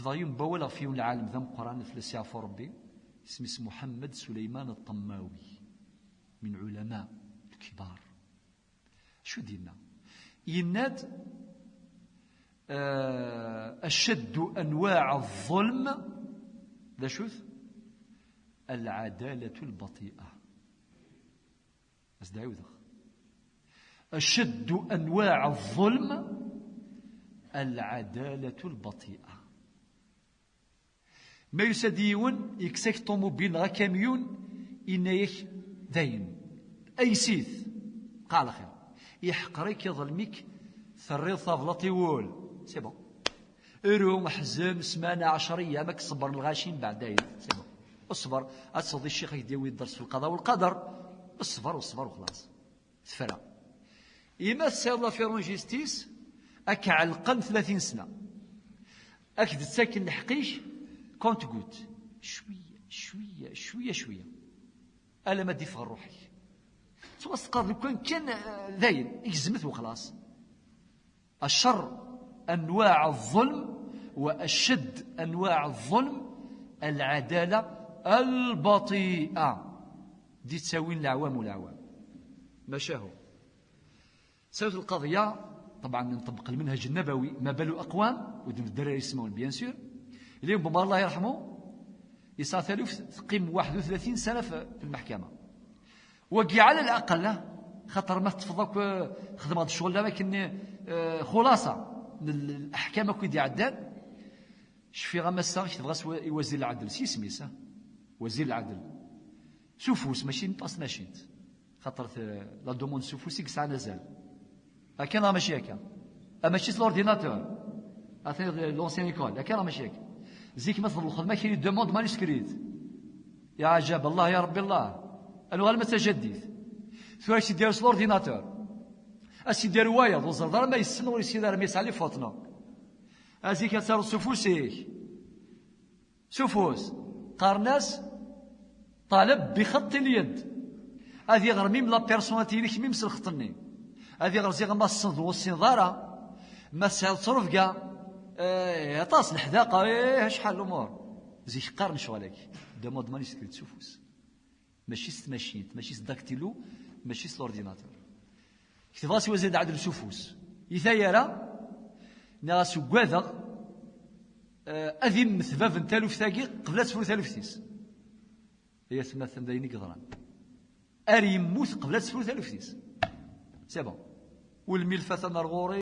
كتضايم بولا في العالم. ذا قرآن فلسي ربي اسمه محمد سليمان الطماوي من علماء الكبار. شو دينا يناد آه، أشد أنواع الظلم. ذا شوث العدالة البطيئة. أشد أنواع الظلم العدالة البطيئة. ما يسديون يكسك طوموبيل غا كاميون إنايك داين. أي سيث. قال خير يحقريك يظلمك ثريض طابلة وول سي بون. ارو محزم سمانة عشرية ماك صبر الغاشين بعدين. سي بون. اصبر. أتصدي الشيخ يديوي الدرس في القضاء والقدر. اصبر واصبر وخلاص. تفرى. إما السيضة في رونجيستيس أك علقن ثلاثين سنة. أك تساكن الحقيش كونت قوت شوية شوية شوية شوية. ألا ما ديفغ روحي. توسقط لو كان كان ذاين يجزمت وخلاص. الشر أنواع الظلم وأشد أنواع الظلم العدالة البطيئة. دي تساوي العوام والعوام. ماشا هو. سوت القضية طبعا نطبق المنهج النبوي ما بال أقوام ودن الدراري يسمون بيان سور. اليوم بما الله يرحمه يسعى ثالث تقيم 31 سنة في المحكمة. وقي على الأقل خاطر ما تفضلك خدم هذا الشغل لكن آه، خلاصة من الأحكام كي عدان شفي غمسا تبغى وزير العدل. سي سميسه وزير العدل. سوفوس ماشي نطاس ماشي خاطر لا دوموند سوفوسي كسا نزال كان ماشي هكا. ماشي لورديناتور اثني لونسيان ايكول كان ماشي هكا. زيك مثلا الخدمة كاين دوموند مانuscrite يا عجب الله يا ربي الله. أنا غير متجدد ثم سي ديال لورديناتور اسي دير وايض وزر ما يسن ولا يسير ما يسعى لي فوتنا. ازيك تسار سفوسيك سفوس قارناس طالب بخط اليد. هذه غير ميم لا بيرسوناليتي ليك ميم سلختني هذه غير زي ما الصند ما سهل تصرف كاع. آه طاس الحداقة إيه شحال الأمور؟ زي شغلك. دو مود ماني سكريت سفوس ماشي ستماشينت ماشي ستداكتيلو ماشي سلورديناتور كتب راسي وزيد عدل سفوس يثايرا ناس كواذا أذن مثباب تالوف ثاقي قبل تفلو تالوف تيس هي ثم ثمدين قدران. أري يموت قبل تفلو تالوف تيس سي بون. والملفة نرغوري